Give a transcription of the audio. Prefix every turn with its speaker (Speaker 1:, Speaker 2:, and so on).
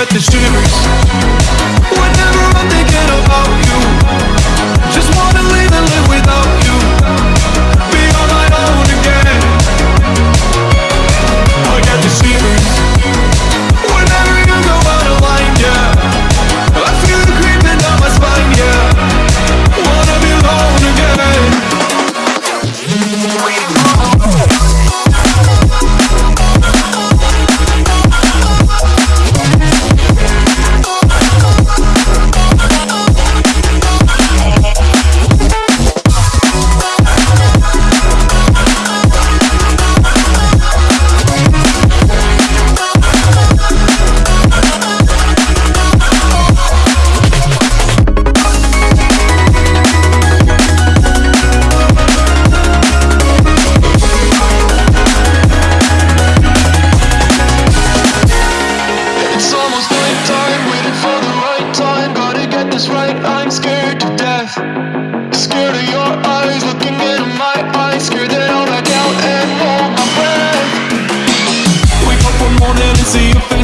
Speaker 1: at this universe get this right, I'm scared to death. Scared of your eyes looking into my eyes. Scared that I'll back out and hold my breath. Wake up one morning and see your